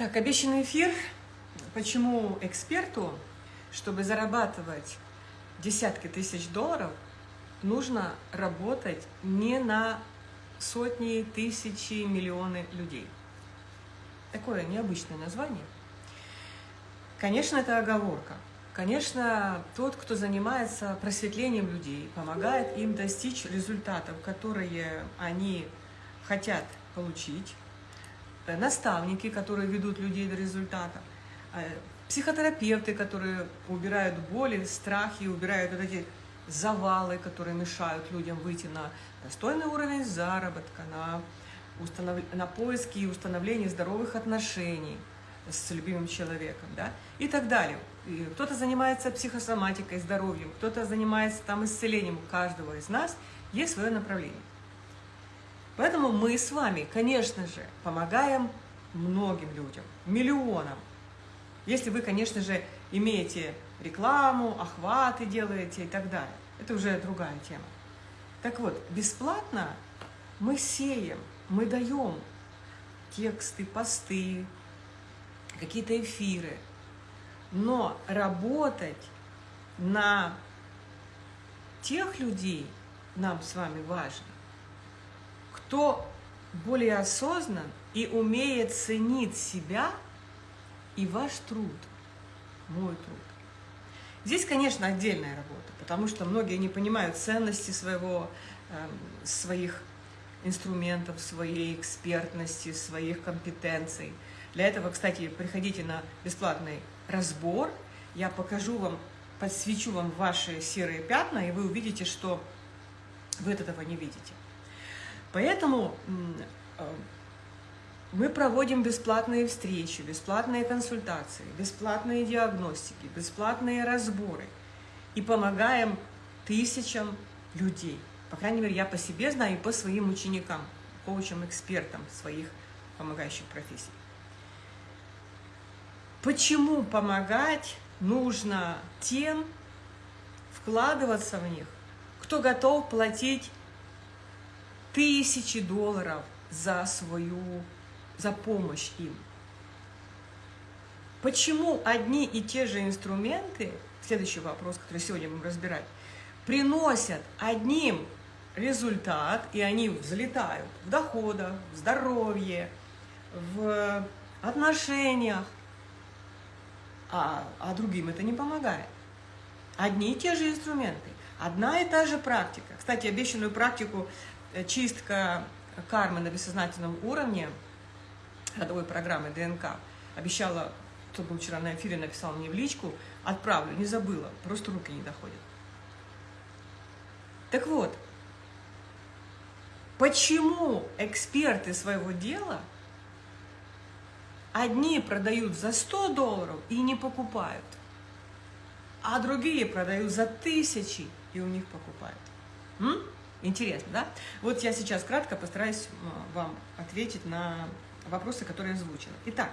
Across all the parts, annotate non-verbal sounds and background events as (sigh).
Так, обещанный эфир. Почему эксперту, чтобы зарабатывать десятки тысяч долларов, нужно работать не на сотни, тысячи, миллионы людей. Такое необычное название. Конечно, это оговорка. Конечно, тот, кто занимается просветлением людей, помогает им достичь результатов, которые они хотят получить, наставники, которые ведут людей до результата, э, психотерапевты, которые убирают боли, страхи, убирают вот эти завалы, которые мешают людям выйти на достойный уровень заработка, на, установ... на поиски и установление здоровых отношений с любимым человеком, да, и так далее. Кто-то занимается психосоматикой, здоровьем, кто-то занимается там исцелением. У каждого из нас есть свое направление. Поэтому мы с вами, конечно же, помогаем многим людям, миллионам. Если вы, конечно же, имеете рекламу, охваты делаете и так далее. Это уже другая тема. Так вот, бесплатно мы сеем, мы даем тексты, посты, какие-то эфиры. Но работать на тех людей нам с вами важно, кто более осознан и умеет ценить себя и ваш труд, мой труд. Здесь, конечно, отдельная работа, потому что многие не понимают ценности своего, э, своих инструментов, своей экспертности, своих компетенций. Для этого, кстати, приходите на бесплатный разбор. Я покажу вам, подсвечу вам ваши серые пятна, и вы увидите, что вы этого не видите. Поэтому э, мы проводим бесплатные встречи, бесплатные консультации, бесплатные диагностики, бесплатные разборы и помогаем тысячам людей. По крайней мере, я по себе знаю и по своим ученикам, коучам, экспертам своих помогающих профессий. Почему помогать нужно тем, вкладываться в них, кто готов платить тысячи долларов за свою за помощь им. Почему одни и те же инструменты, следующий вопрос, который сегодня будем разбирать, приносят одним результат, и они взлетают в доходах, в здоровье, в отношениях, а, а другим это не помогает. Одни и те же инструменты, одна и та же практика. Кстати, обещанную практику чистка кармы на бессознательном уровне – родовой программы ДНК. Обещала, кто был вчера на эфире, написал мне в личку, отправлю, не забыла, просто руки не доходят. Так вот, почему эксперты своего дела одни продают за 100 долларов и не покупают, а другие продают за тысячи и у них покупают? М? Интересно, да? Вот я сейчас кратко постараюсь вам ответить на вопросы, которые озвучила. Итак,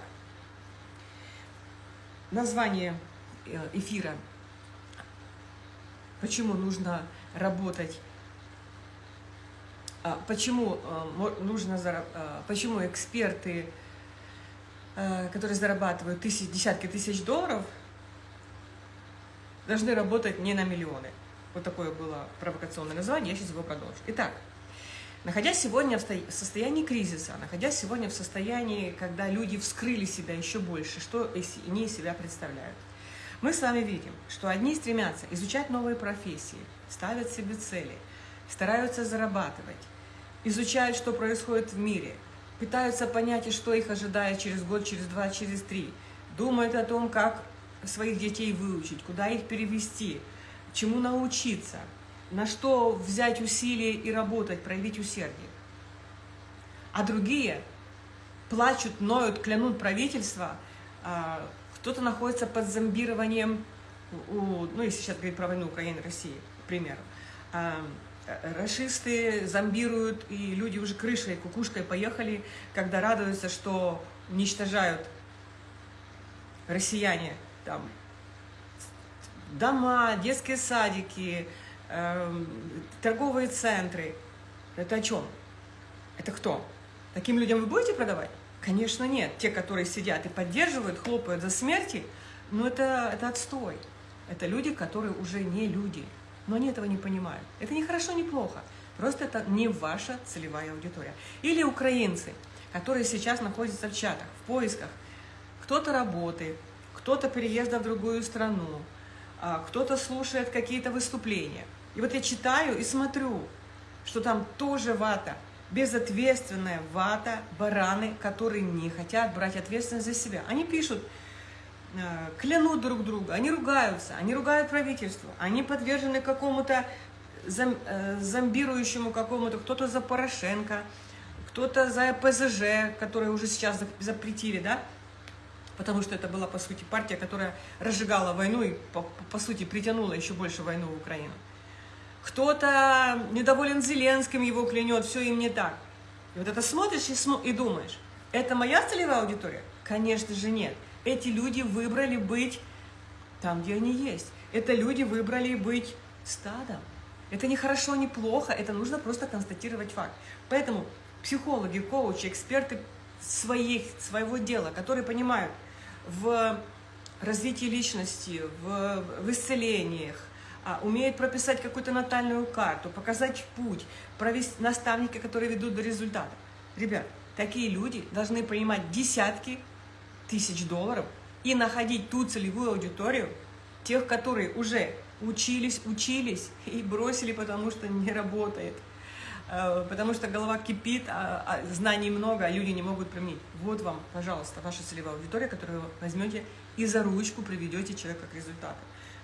название э, эфира. Почему нужно работать а, почему э, нужно э, почему эксперты, которые зарабатывают тысяч, десятки тысяч долларов, должны работать не на миллионы. Вот такое было провокационное название, я сейчас его продолжу. Итак, Находясь сегодня в состоянии кризиса, находясь сегодня в состоянии, когда люди вскрыли себя еще больше, что они из себя представляют, мы с вами видим, что одни стремятся изучать новые профессии, ставят себе цели, стараются зарабатывать, изучают, что происходит в мире, пытаются понять, что их ожидает через год, через два, через три, думают о том, как своих детей выучить, куда их перевести, чему научиться – на что взять усилия и работать, проявить усердие. А другие плачут, ноют, клянут правительство, а, кто-то находится под зомбированием, ну, если сейчас говорить про войну Украины, России, к примеру. А, расисты зомбируют, и люди уже крышей, кукушкой поехали, когда радуются, что уничтожают россияне там дома, детские садики, Эм, торговые центры. Это о чем? Это кто? Таким людям вы будете продавать? Конечно, нет. Те, которые сидят и поддерживают, хлопают за смерти, ну это, это отстой. Это люди, которые уже не люди. Но они этого не понимают. Это не хорошо, не плохо. Просто это не ваша целевая аудитория. Или украинцы, которые сейчас находятся в чатах, в поисках. Кто-то работает, кто-то переезда в другую страну, кто-то слушает какие-то выступления. И вот я читаю и смотрю, что там тоже вата, безответственная вата, бараны, которые не хотят брать ответственность за себя. Они пишут, э, клянут друг друга, они ругаются, они ругают правительство, они подвержены какому-то э, зомбирующему какому-то, кто-то за Порошенко, кто-то за ПЗЖ, который уже сейчас запретили, да, потому что это была, по сути, партия, которая разжигала войну и, по, по сути, притянула еще больше войну в Украину. Кто-то недоволен Зеленским, его клянет, все им не так. И вот это смотришь и, см и думаешь, это моя целевая аудитория? Конечно же нет. Эти люди выбрали быть там, где они есть. Это люди выбрали быть стадом. Это не хорошо, не плохо, это нужно просто констатировать факт. Поэтому психологи, коучи, эксперты своих, своего дела, которые понимают, в развитии личности, в, в исцелениях, а, умеет прописать какую-то натальную карту, показать путь, провести наставники, которые ведут до результата. Ребят, такие люди должны принимать десятки тысяч долларов и находить ту целевую аудиторию, тех, которые уже учились, учились и бросили, потому что не работает. Э, потому что голова кипит, а, а знаний много, а люди не могут применить. Вот вам, пожалуйста, ваша целевая аудитория, которую вы возьмете и за ручку приведете человека к результату.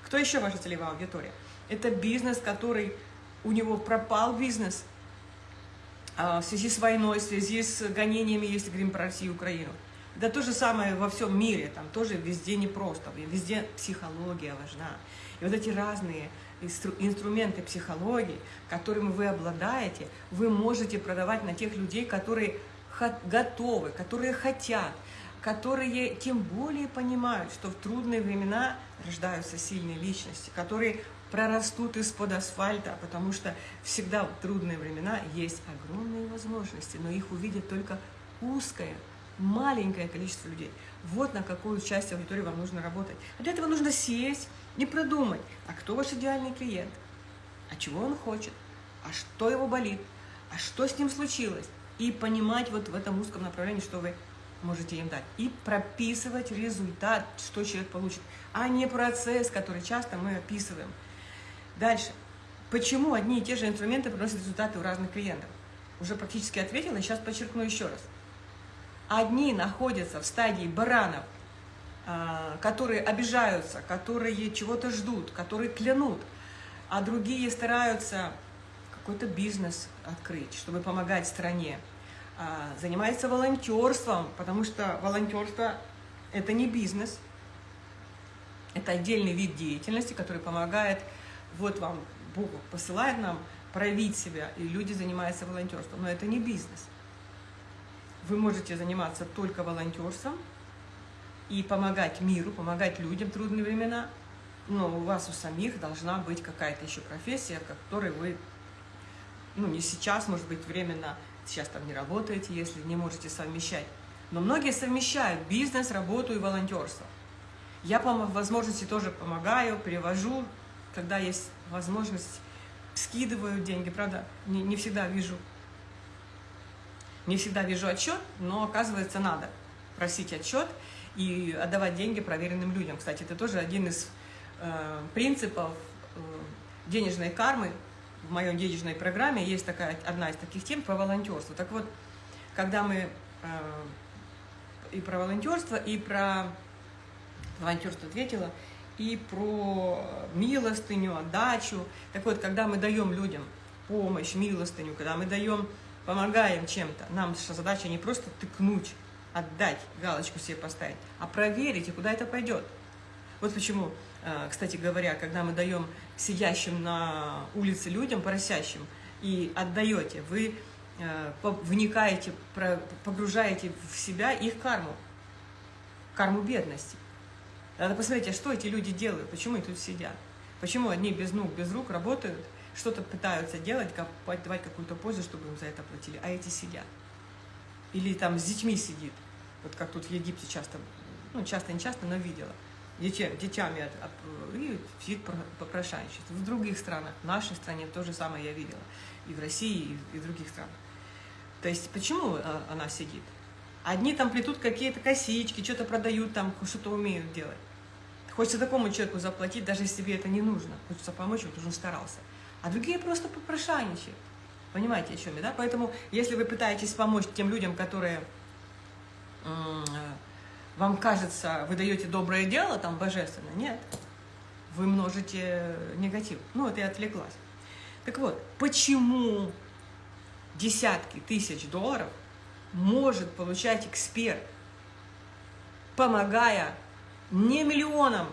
Кто еще ваша целевая аудитория? Это бизнес, который у него пропал бизнес а, в связи с войной, в связи с гонениями, если говорим про Россию и Украину. Да то же самое во всем мире, там тоже везде непросто, везде психология важна. И вот эти разные инструменты психологии, которыми вы обладаете, вы можете продавать на тех людей, которые готовы, которые хотят, которые тем более понимают, что в трудные времена рождаются сильные личности, которые прорастут из-под асфальта, потому что всегда в трудные времена есть огромные возможности, но их увидит только узкое, маленькое количество людей. Вот на какую часть аудитории вам нужно работать. А для этого нужно сесть, не продумать, а кто ваш идеальный клиент, а чего он хочет, а что его болит, а что с ним случилось. И понимать вот в этом узком направлении, что вы можете им дать. И прописывать результат, что человек получит, а не процесс, который часто мы описываем. Дальше. Почему одни и те же инструменты приносят результаты у разных клиентов? Уже практически ответила, сейчас подчеркну еще раз. Одни находятся в стадии баранов, а, которые обижаются, которые чего-то ждут, которые клянут, а другие стараются какой-то бизнес открыть, чтобы помогать стране. А, занимается волонтерством, потому что волонтерство – это не бизнес, это отдельный вид деятельности, который помогает, вот вам Бог посылает нам проявить себя, и люди занимаются волонтерством, но это не бизнес. Вы можете заниматься только волонтерством – и помогать миру, помогать людям в трудные времена, но у вас у самих должна быть какая-то еще профессия, которой вы, ну, не сейчас, может быть, временно, сейчас там не работаете, если не можете совмещать. Но многие совмещают бизнес, работу и волонтерство. Я по возможности тоже помогаю, перевожу, когда есть возможность, скидываю деньги, правда, не, не всегда вижу, не всегда вижу отчет, но оказывается надо просить отчет, и отдавать деньги проверенным людям. Кстати, это тоже один из э, принципов э, денежной кармы. В моей денежной программе есть такая, одна из таких тем про волонтерство. Так вот, когда мы э, и про волонтерство, и про волонтерство ответила, и про милостыню, отдачу. Так вот, когда мы даем людям помощь, милостыню, когда мы даем, помогаем чем-то, нам наша задача не просто тыкнуть отдать, галочку себе поставить, а проверить, и куда это пойдет. Вот почему, э, кстати говоря, когда мы даем сидящим на улице людям, просящим, и отдаете, вы э, вникаете, погружаете в себя их карму, карму бедности. Надо посмотреть, а что эти люди делают, почему они тут сидят, почему одни без ног, без рук работают, что-то пытаются делать, давать какую-то пользу, чтобы им за это платили, а эти сидят. Или там с детьми сидит, вот как тут в Египте часто, ну, часто, не часто, но видела, детям, детьми от, от, и сидит попрошайничает. В других странах, в нашей стране то же самое я видела, и в России, и в других странах. То есть почему а, она сидит? Одни там плетут какие-то косички, что-то продают там, что-то умеют делать. Хочется такому человеку заплатить, даже если тебе это не нужно. Хочется помочь, вот уже старался. А другие просто попрошайничают. Понимаете, о чем я, да? Поэтому, если вы пытаетесь помочь тем людям, которые э, вам кажется, вы даете доброе дело, там, божественно, нет. Вы множите негатив. Ну, вот я отвлеклась. Так вот, почему десятки тысяч долларов может получать эксперт, помогая не миллионам,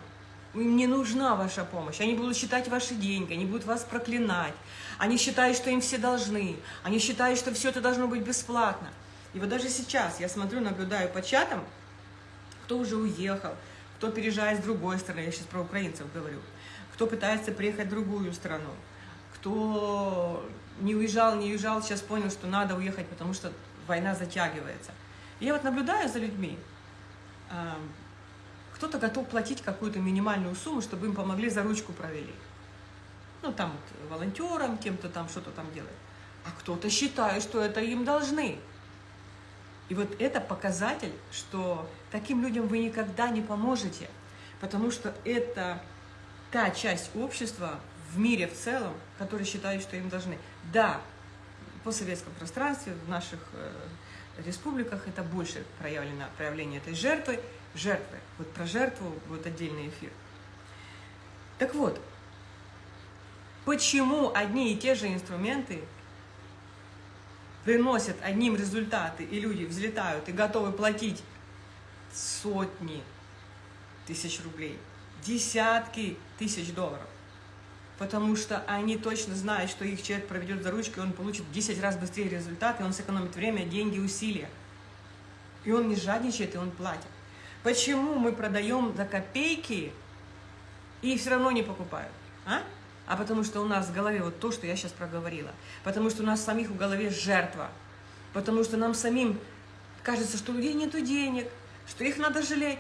им не нужна ваша помощь. Они будут считать ваши деньги, они будут вас проклинать. Они считают, что им все должны. Они считают, что все это должно быть бесплатно. И вот даже сейчас я смотрю, наблюдаю по чатам, кто уже уехал, кто переезжает с другой стороны, я сейчас про украинцев говорю, кто пытается приехать в другую страну, кто не уезжал, не уезжал, сейчас понял, что надо уехать, потому что война затягивается. Я вот наблюдаю за людьми, кто-то готов платить какую-то минимальную сумму, чтобы им помогли, за ручку провели. Ну, там, вот, волонтерам, кем-то там что-то там делает. А кто-то считает, что это им должны. И вот это показатель, что таким людям вы никогда не поможете, потому что это та часть общества в мире в целом, которые считают, что им должны. Да, в постсоветском пространстве, в наших э, республиках это больше проявлено проявление этой жертвы, жертвы. Вот про жертву будет отдельный эфир. Так вот, почему одни и те же инструменты приносят одним результаты, и люди взлетают и готовы платить сотни тысяч рублей, десятки тысяч долларов, потому что они точно знают, что их человек проведет за ручкой, он получит в 10 раз быстрее результаты, он сэкономит время, деньги, усилия. И он не жадничает, и он платит. Почему мы продаем за копейки и все равно не покупают? А? а потому что у нас в голове вот то, что я сейчас проговорила. Потому что у нас самих в голове жертва. Потому что нам самим кажется, что у людей нет денег, что их надо жалеть.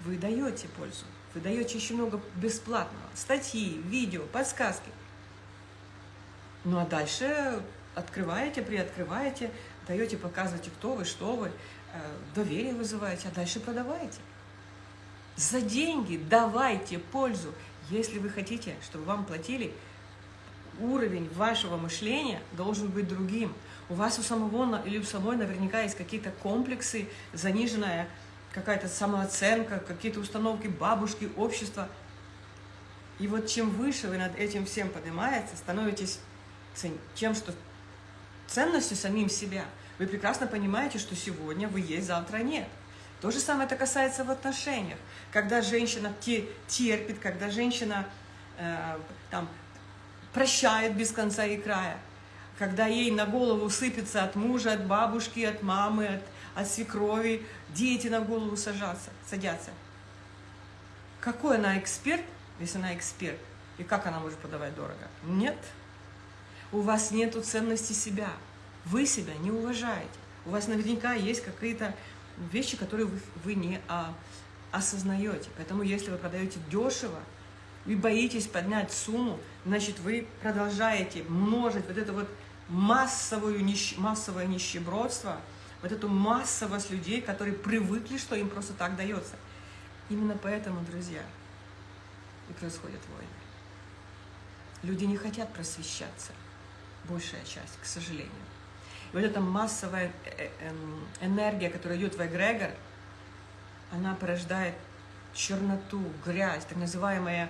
Вы даете пользу. Вы даете еще много бесплатного. Статьи, видео, подсказки. Ну а дальше открываете, приоткрываете, даете, показываете, кто вы, что вы. Э, доверие вызываете, а дальше продавайте. За деньги давайте пользу. Если вы хотите, чтобы вам платили, уровень вашего мышления должен быть другим. У вас у самого или у самой наверняка есть какие-то комплексы, заниженная какая-то самооценка, какие-то установки бабушки, общества. И вот чем выше вы над этим всем поднимаетесь, становитесь тем, что ценностью самим себя – вы прекрасно понимаете, что сегодня вы есть, завтра нет. То же самое это касается в отношениях. Когда женщина терпит, когда женщина э, там, прощает без конца и края, когда ей на голову сыпется от мужа, от бабушки, от мамы, от, от свекрови, дети на голову сажатся, садятся. Какой она эксперт, если она эксперт? И как она может подавать дорого? Нет. У вас нет ценности себя. Вы себя не уважаете. У вас наверняка есть какие-то вещи, которые вы, вы не а, осознаете. Поэтому если вы продаете дешево, и боитесь поднять сумму, значит, вы продолжаете множить вот это вот массовую, нищ... массовое нищебродство, вот эту массовость людей, которые привыкли, что им просто так дается. Именно поэтому, друзья, и происходят войны. Люди не хотят просвещаться, большая часть, к сожалению. Вот эта массовая э, эм, энергия, которая идет в эгрегор, она порождает черноту, грязь, так называемая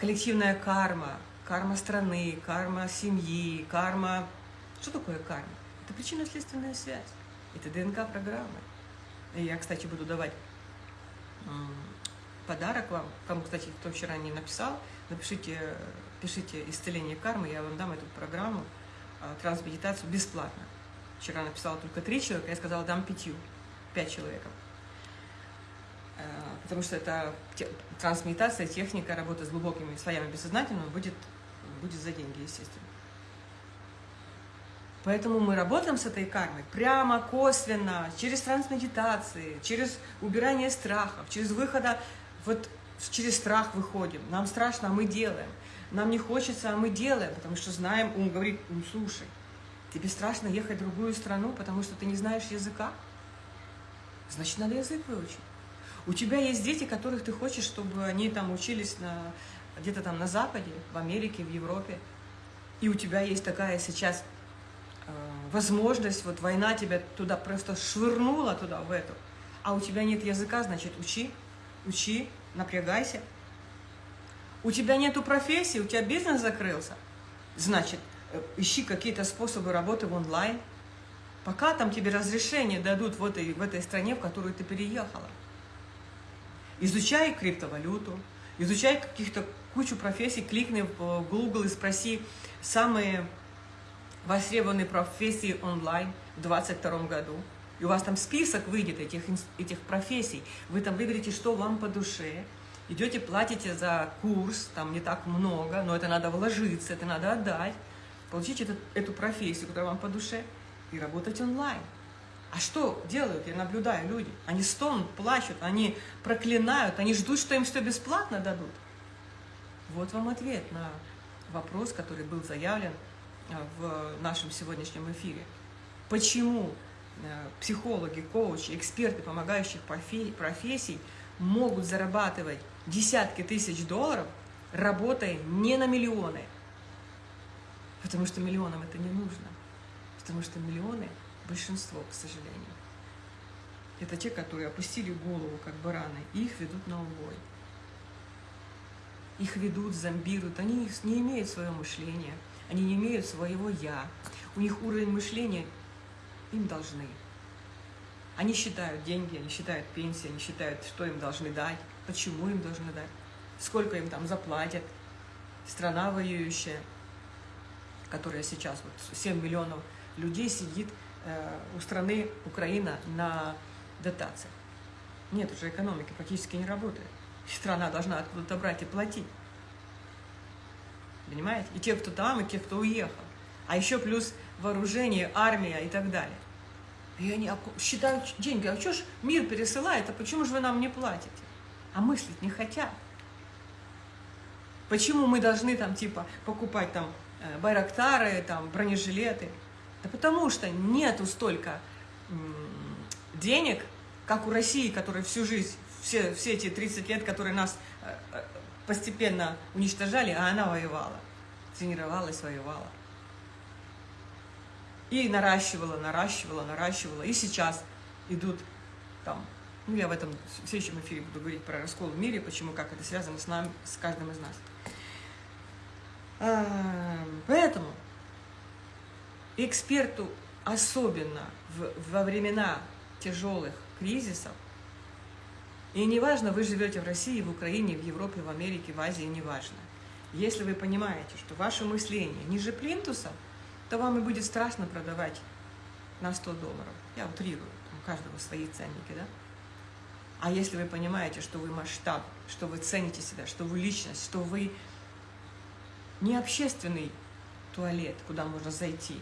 коллективная карма, карма страны, карма семьи, карма... Что такое карма? Это причинно-следственная связь, это ДНК-программы. И я, кстати, буду давать подарок вам, кому, кстати, кто вчера не написал, напишите, пишите исцеление кармы, я вам дам эту программу, трансмедитацию бесплатно. Вчера написала только три человека, я сказала, дам пятью, пять человеков. А, потому что это трансмедитация, техника, работа с глубокими слоями бессознательного будет, будет за деньги, естественно. Поэтому мы работаем с этой кармой прямо, косвенно, через трансмедитации, через убирание страхов, через выхода, вот через страх выходим. Нам страшно, а мы делаем. Нам не хочется, а мы делаем, потому что знаем, ум говорит, ум, слушай, тебе страшно ехать в другую страну, потому что ты не знаешь языка? Значит, надо язык выучить. У тебя есть дети, которых ты хочешь, чтобы они там учились где-то там на Западе, в Америке, в Европе. И у тебя есть такая сейчас э, возможность, вот война тебя туда просто швырнула, туда, в эту. А у тебя нет языка, значит, учи, учи, напрягайся. У тебя нету профессии, у тебя бизнес закрылся, значит, э, ищи какие-то способы работы в онлайн, пока там тебе разрешение дадут в этой, в этой стране, в которую ты переехала. Изучай криптовалюту, изучай каких-то кучу профессий, кликни в Google и спроси самые востребованные профессии онлайн в 2022 году. И у вас там список выйдет этих, этих профессий. Вы там выберете, что вам по душе. Идете, платите за курс, там не так много, но это надо вложиться, это надо отдать. Получите эту, эту профессию, которая вам по душе, и работать онлайн. А что делают, я наблюдаю, люди? Они стонут, плачут, они проклинают, они ждут, что им все бесплатно дадут. Вот вам ответ на вопрос, который был заявлен э, в нашем сегодняшнем эфире. Почему э, психологи, коучи, эксперты помогающих профессий могут зарабатывать десятки тысяч долларов, работая не на миллионы? Потому что миллионам это не нужно. Потому что миллионы большинство, к сожалению. Это те, которые опустили голову, как бараны, и их ведут на убой. Их ведут, зомбируют, они не имеют своего мышления, они не имеют своего «я». У них уровень мышления им должны. Они считают деньги, они считают пенсии, они считают, что им должны дать, почему им должны дать, сколько им там заплатят. Страна воюющая, которая сейчас, вот 7 миллионов людей сидит Э, у страны Украина на дотациях. Нет уже экономики, практически не работает. Страна должна откуда-то брать и платить. Понимаете? И те, кто там, и те, кто уехал. А еще плюс вооружение, армия и так далее. И они считают деньги. А что ж мир пересылает, а почему же вы нам не платите? А мыслить не хотят. Почему мы должны там типа покупать там э, байрактары, там бронежилеты? Да потому что нету столько денег, как у России, которая всю жизнь, все, все эти 30 лет, которые нас э, э, постепенно уничтожали, а она воевала, тренировалась, воевала. И наращивала, наращивала, наращивала. И сейчас идут там, ну я в этом в следующем эфире буду говорить про раскол в мире, почему, как это связано с нами, с каждым из нас. А, поэтому эксперту особенно в, во времена тяжелых кризисов, и неважно, вы живете в России, в Украине, в Европе, в Америке, в Азии, неважно. Если вы понимаете, что ваше мышление ниже плинтуса, то вам и будет страшно продавать на 100 долларов. Я утрирую, у каждого свои ценники, да? А если вы понимаете, что вы масштаб, что вы цените себя, что вы личность, что вы не общественный туалет, куда можно зайти,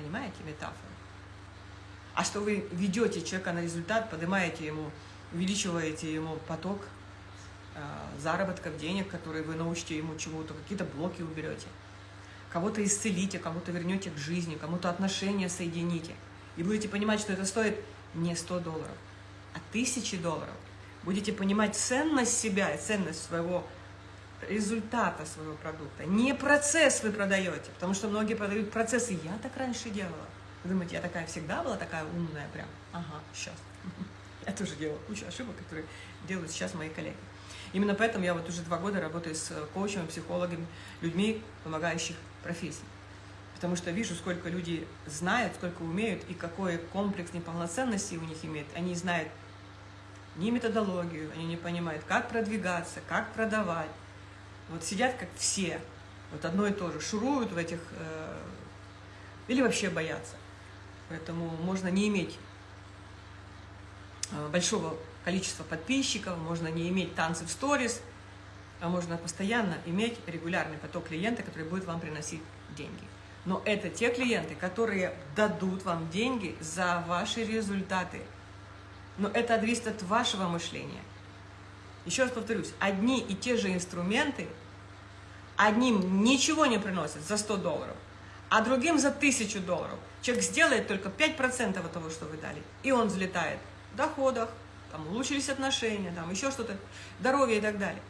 Понимаете метафору? А что вы ведете человека на результат, поднимаете ему, увеличиваете ему поток э, заработков, денег, которые вы научите ему чему-то, какие-то блоки уберете. Кого-то исцелите, кого-то вернете к жизни, кому-то отношения соедините. И будете понимать, что это стоит не 100 долларов, а тысячи долларов. Будете понимать ценность себя и ценность своего результата своего продукта. Не процесс вы продаете, потому что многие продают процессы. Я так раньше делала. Вы думаете, я такая всегда была такая умная прям? Ага, сейчас. (laughs) Я тоже делала кучу ошибок, которые делают сейчас мои коллеги. Именно поэтому я вот уже два года работаю с коучами, психологами, людьми, помогающих профессий. Потому что вижу, сколько люди знают, сколько умеют, и какой комплекс неполноценности у них имеет. Они знают не методологию, они не понимают, как продвигаться, как продавать, вот сидят как все, вот одно и то же, шуруют в этих, э, или вообще боятся. Поэтому можно не иметь э, большого количества подписчиков, можно не иметь танцы в сторис, а можно постоянно иметь регулярный поток клиента, который будет вам приносить деньги. Но это те клиенты, которые дадут вам деньги за ваши результаты. Но это зависит от вашего мышления. Еще раз повторюсь, одни и те же инструменты, одним ничего не приносят за 100 долларов, а другим за 1000 долларов. Человек сделает только 5% от того, что вы дали, и он взлетает в доходах, там улучшились отношения, там еще что-то, здоровье и так далее.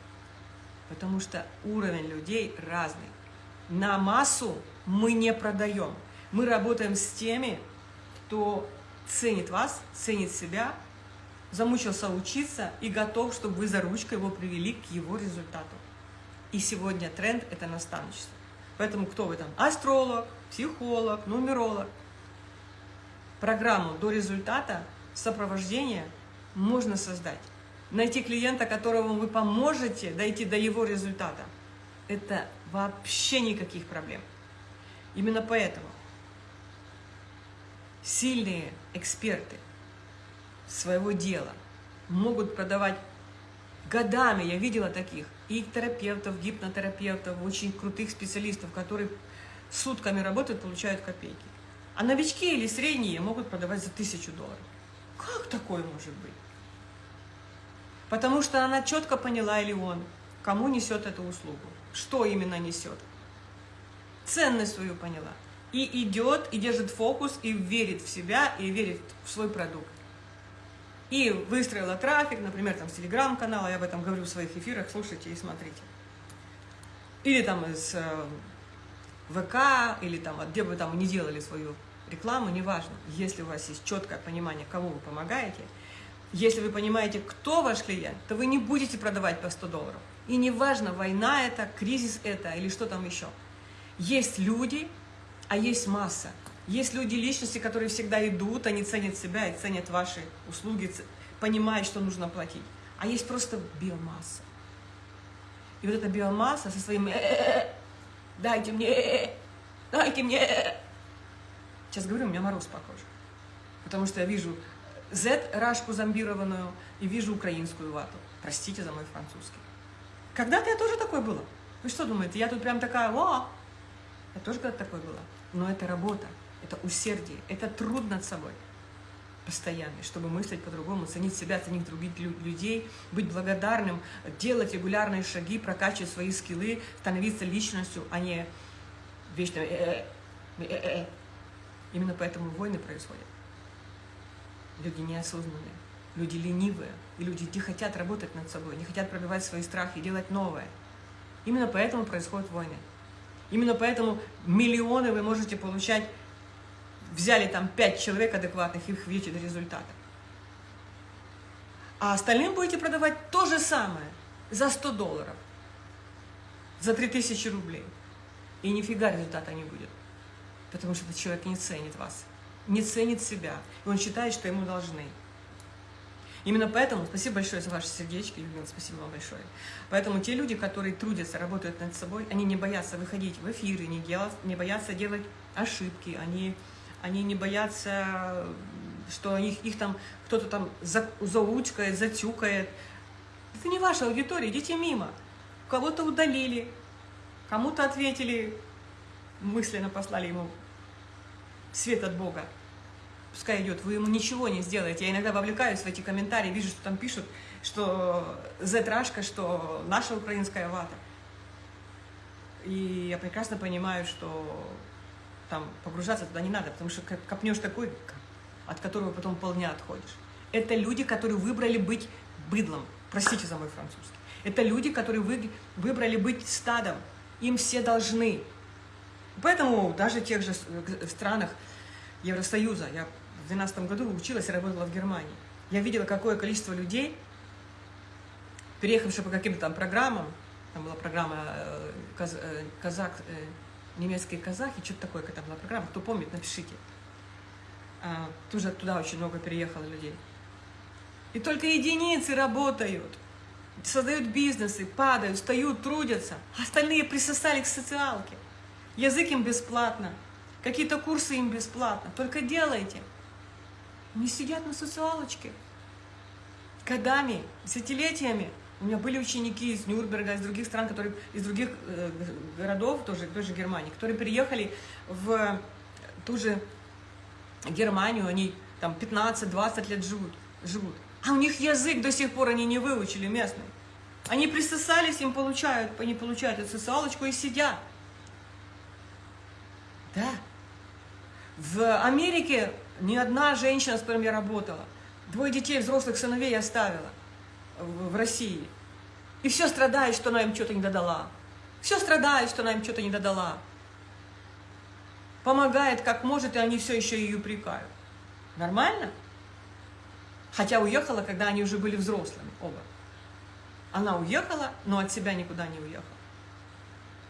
Потому что уровень людей разный. На массу мы не продаем. Мы работаем с теми, кто ценит вас, ценит себя, замучился учиться и готов, чтобы вы за ручкой его привели к его результату. И сегодня тренд – это наставничество. Поэтому кто вы там? Астролог, психолог, нумеролог. Программу до результата, сопровождения можно создать. Найти клиента, которому вы поможете дойти до его результата. Это вообще никаких проблем. Именно поэтому сильные эксперты своего дела могут продавать годами, я видела таких, и терапевтов, гипнотерапевтов, очень крутых специалистов, которые сутками работают, получают копейки. А новички или средние могут продавать за тысячу долларов. Как такое может быть? Потому что она четко поняла, или он, кому несет эту услугу, что именно несет. Ценность свою поняла. И идет, и держит фокус, и верит в себя, и верит в свой продукт и выстроила трафик, например, там с телеграм-канала, я об этом говорю в своих эфирах, слушайте и смотрите. Или там из э, ВК, или там, где бы там не делали свою рекламу, неважно. Если у вас есть четкое понимание, кому вы помогаете, если вы понимаете, кто ваш клиент, то вы не будете продавать по 100 долларов. И неважно, война это, кризис это или что там еще. Есть люди, а есть масса. Есть люди, личности, которые всегда идут, они ценят себя и ценят ваши услуги, понимают, что нужно платить. А есть просто биомасса. И вот эта биомасса со своим «Э, э, э, «дайте мне, дайте мне». Сейчас говорю, у меня мороз по коже. Потому что я вижу Z-рашку зомбированную и вижу украинскую вату. Простите за мой французский. Когда-то я тоже такой была. Вы что думаете, я тут прям такая, о, я тоже когда-то такой была. Но это работа это усердие, это труд над собой постоянный, чтобы мыслить по-другому, ценить себя, ценить других людей, быть благодарным, делать регулярные шаги, прокачивать свои скиллы, становиться личностью, а не вечно э -э -э -э. Именно поэтому войны происходят. Люди неосознанные, люди ленивые, и люди не хотят работать над собой, не хотят пробивать свои страхи, делать новое. Именно поэтому происходят войны. Именно поэтому миллионы вы можете получать взяли там 5 человек адекватных, их ведете до результата. А остальным будете продавать то же самое за 100 долларов, за 3000 рублей. И нифига результата не будет. Потому что этот человек не ценит вас, не ценит себя. И он считает, что ему должны. Именно поэтому, спасибо большое за ваши сердечки, Людмила, спасибо вам большое. Поэтому те люди, которые трудятся, работают над собой, они не боятся выходить в эфиры, не, делать, не боятся делать ошибки, они они не боятся, что их, их там кто-то там за, заучкает, затюкает. Это не ваша аудитория, идите мимо. Кого-то удалили, кому-то ответили, мысленно послали ему свет от Бога. Пускай идет, вы ему ничего не сделаете. Я иногда вовлекаюсь в эти комментарии, вижу, что там пишут, что Z-рашка, что наша украинская вата. И я прекрасно понимаю, что там погружаться туда не надо, потому что копнешь такой, от которого потом полдня отходишь. Это люди, которые выбрали быть быдлом. Простите за мой французский. Это люди, которые вы, выбрали быть стадом. Им все должны. Поэтому даже в тех же странах Евросоюза, я 2012 году училась и работала в Германии, я видела, какое количество людей, переехавших по каким-то там программам, там была программа э, э, казак, э, немецкие казахи, что-то такое, когда была программа, кто помнит, напишите. А, тоже туда очень много переехало людей. И только единицы работают, создают бизнесы, падают, встают, трудятся. Остальные присосали к социалке. Язык им бесплатно, какие-то курсы им бесплатно. Только делайте. Не сидят на социалочке. Годами, десятилетиями У меня были ученики из Нюрнберга, из других стран, которые, из других э, городов, тоже, тоже Германии, которые приехали в ту же Германию, они там 15-20 лет живут, живут. А у них язык до сих пор они не выучили местный. Они присосались, им получают, они получают эту социалочку и сидят. Да. В Америке ни одна женщина, с которой я работала, двое детей, взрослых сыновей оставила в России. И все страдает, что она им что-то не додала. Все страдает, что она им что-то не додала. Помогает как может, и они все еще ее упрекают. Нормально? Хотя уехала, когда они уже были взрослыми, оба. Она уехала, но от себя никуда не уехала.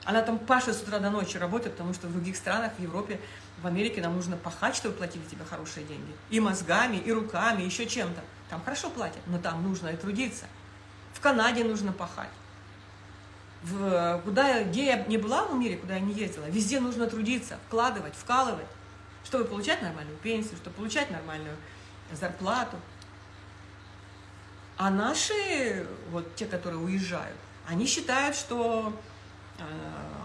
Она там пашет с утра до ночи работает, потому что в других странах, в Европе, в Америке нам нужно пахать, чтобы платили тебе хорошие деньги. И мозгами, и руками, еще чем-то. Там хорошо платят, но там нужно и трудиться. В Канаде нужно пахать. В, куда, где я не была в мире, куда я не ездила, везде нужно трудиться, вкладывать, вкалывать, чтобы получать нормальную пенсию, чтобы получать нормальную зарплату. А наши, вот те, которые уезжают, они считают, что э,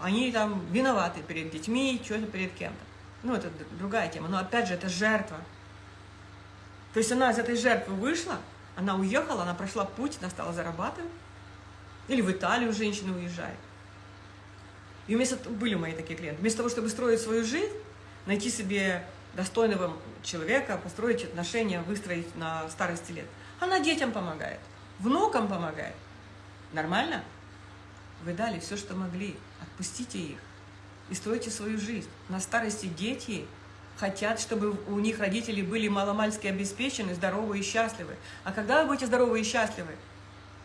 они там виноваты перед детьми, что-то перед кем-то. Ну, это другая тема. Но опять же, это жертва. То есть она из этой жертвы вышла, она уехала, она прошла путь, она стала зарабатывать. Или в Италию женщина уезжает. И вместо были мои такие клиенты. Вместо того, чтобы строить свою жизнь, найти себе достойного человека, построить отношения, выстроить на старости лет. Она детям помогает, внукам помогает. Нормально? Вы дали все, что могли. Отпустите их и стройте свою жизнь. На старости дети хотят, чтобы у них родители были маломальски обеспечены, здоровы и счастливы. А когда вы будете здоровы и счастливы?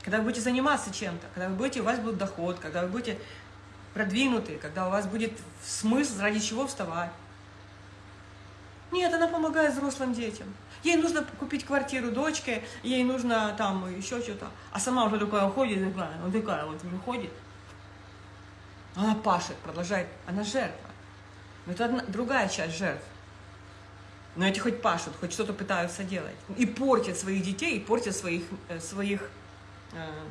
Когда вы будете заниматься чем-то, когда вы будете, у вас будет доход, когда вы будете продвинуты, когда у вас будет смысл, ради чего вставать. Нет, она помогает взрослым детям. Ей нужно купить квартиру дочке, ей нужно там еще что-то. А сама уже такая уходит, такая, вот такая вот уже ходит. Она пашет, продолжает. Она жертва. Но это одна, другая часть жертв. Но эти хоть пашут, хоть что-то пытаются делать. И портят своих детей, и портят своих, э, своих, э,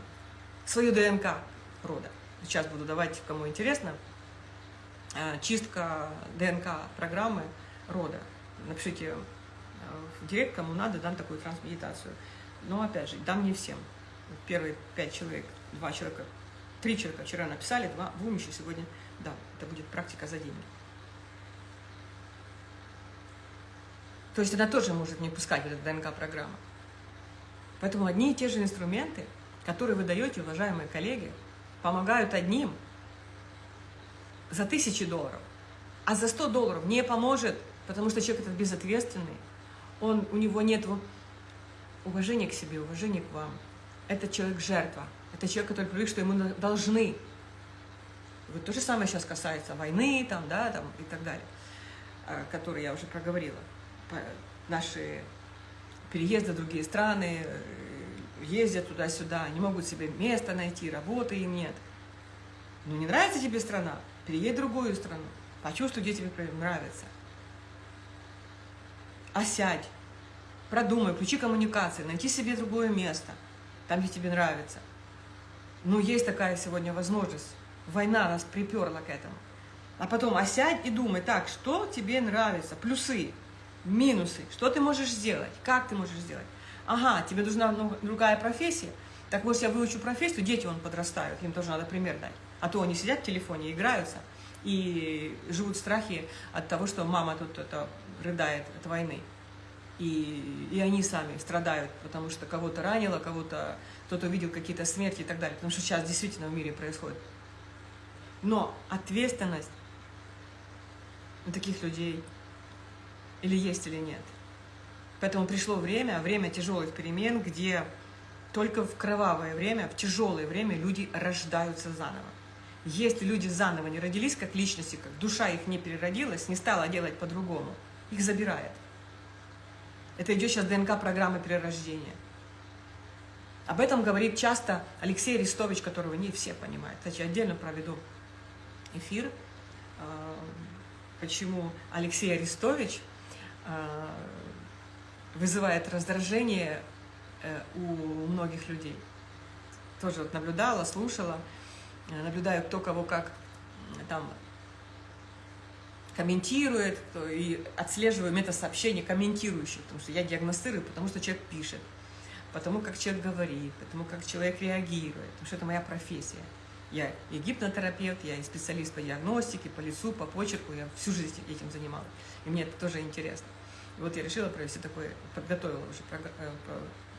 свою ДНК рода. Сейчас буду давать, кому интересно, э, чистка ДНК программы рода. Напишите э, в директ, кому надо, дам такую трансмедитацию. Но опять же, дам не всем. Первые пять человек, два человека, три человека вчера написали, два, двум еще сегодня, да, это будет практика за деньги. То есть она тоже может не пускать в эту ДНК-программу. Поэтому одни и те же инструменты, которые вы даете, уважаемые коллеги, помогают одним за тысячи долларов, а за 100 долларов не поможет, потому что человек этот безответственный, он, у него нет уважения к себе, уважения к вам. Это человек жертва, это человек, который привык, что ему должны. Вот то же самое сейчас касается войны там, да, там, и так далее, а, которые я уже проговорила наши переезды в другие страны, э, ездят туда-сюда, не могут себе место найти, работы им нет. Ну не нравится тебе страна, переедь в другую страну, почувствуй, где тебе нравится. А сядь, продумай, включи коммуникации, найти себе другое место, там, где тебе нравится. Ну, есть такая сегодня возможность. Война нас приперла к этому. А потом осядь и думай, так, что тебе нравится, плюсы, минусы, что ты можешь сделать, как ты можешь сделать. Ага, тебе нужна другая профессия, так может я выучу профессию, дети он подрастают, им тоже надо пример дать. А то они сидят в телефоне, играются и живут в страхе от того, что мама тут это рыдает от войны. И, и они сами страдают, потому что кого-то ранило, кого-то кто-то увидел какие-то смерти и так далее. Потому что сейчас действительно в мире происходит. Но ответственность на таких людей или есть, или нет. Поэтому пришло время, время тяжелых перемен, где только в кровавое время, в тяжелое время люди рождаются заново. Если люди заново не родились как личности, как душа их не переродилась, не стала делать по-другому, их забирает. Это идет сейчас ДНК-программы перерождения. Об этом говорит часто Алексей Арестович, которого не все понимают. Кстати, отдельно проведу эфир, а, почему Алексей Арестович а, вызывает раздражение э, у многих людей. тоже вот наблюдала, слушала, э, наблюдаю, кто кого как там комментирует, и отслеживаю метасообщения комментирующих, потому что я диагностирую, потому что человек пишет, потому как человек говорит, потому как человек реагирует, потому что это моя профессия. Я и гипнотерапевт, я и специалист по диагностике, по лицу, по почерку, я всю жизнь этим занималась, и мне это тоже интересно. И вот я решила провести такой, подготовила уже э,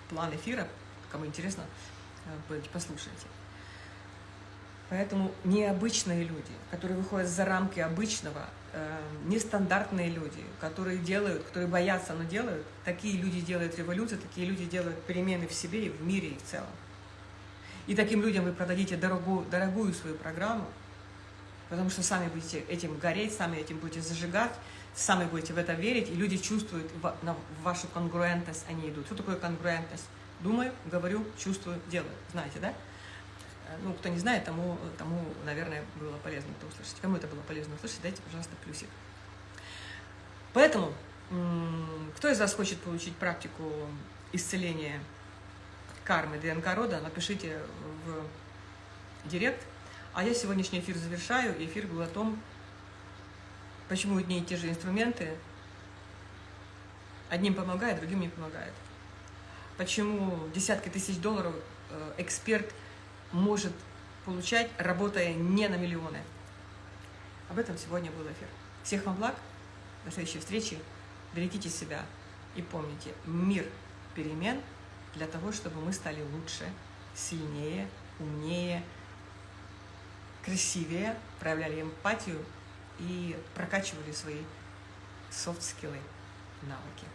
план эфира, кому интересно, э, послушайте. Поэтому необычные люди, которые выходят за рамки обычного, э, нестандартные люди, которые делают, которые боятся, но делают, такие люди делают революцию, такие люди делают перемены в себе и в мире и в целом. И таким людям вы продадите дорогую, дорогую свою программу, потому что сами будете этим гореть, сами этим будете зажигать, сами будете в это верить, и люди чувствуют вашу конгруентность, они идут. Что такое конгруентность? Думаю, говорю, чувствую, делаю. Знаете, да? Ну, кто не знает, тому, тому, наверное, было полезно это услышать. Кому это было полезно услышать, дайте, пожалуйста, плюсик. Поэтому, кто из вас хочет получить практику исцеления кармы ДНК рода, напишите в директ. А я сегодняшний эфир завершаю. Эфир был о том, почему одни и те же инструменты одним помогают, другим не помогают. Почему десятки тысяч долларов э, эксперт может получать, работая не на миллионы. Об этом сегодня был эфир. Всех вам благ, до следующей встречи, берегите себя и помните, мир перемен для того, чтобы мы стали лучше, сильнее, умнее, красивее, проявляли эмпатию и прокачивали свои софт-скиллы, навыки.